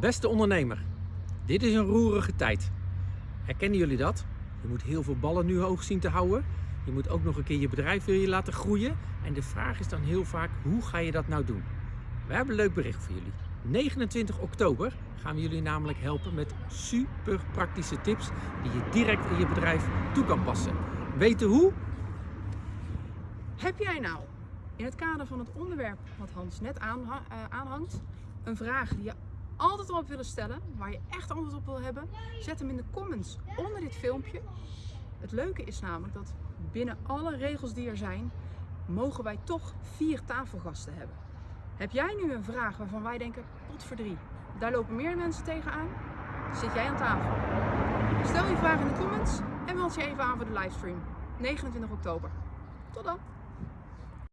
Beste ondernemer, dit is een roerige tijd. Herkennen jullie dat? Je moet heel veel ballen nu hoog zien te houden. Je moet ook nog een keer je bedrijf je laten groeien. En de vraag is dan heel vaak, hoe ga je dat nou doen? We hebben een leuk bericht voor jullie. 29 oktober gaan we jullie namelijk helpen met super praktische tips die je direct in je bedrijf toe kan passen. Weten hoe? Heb jij nou in het kader van het onderwerp wat Hans net eh, aanhangt, een vraag die je altijd al hebt willen stellen, waar je echt antwoord op wil hebben? Zet hem in de comments onder dit filmpje. Het leuke is namelijk dat binnen alle regels die er zijn, mogen wij toch vier tafelgasten hebben. Heb jij nu een vraag waarvan wij denken, pot voor drie, daar lopen meer mensen tegenaan? Zit jij aan tafel? Stel je vraag in de comments en meld je even aan voor de livestream. 29 oktober. Tot dan!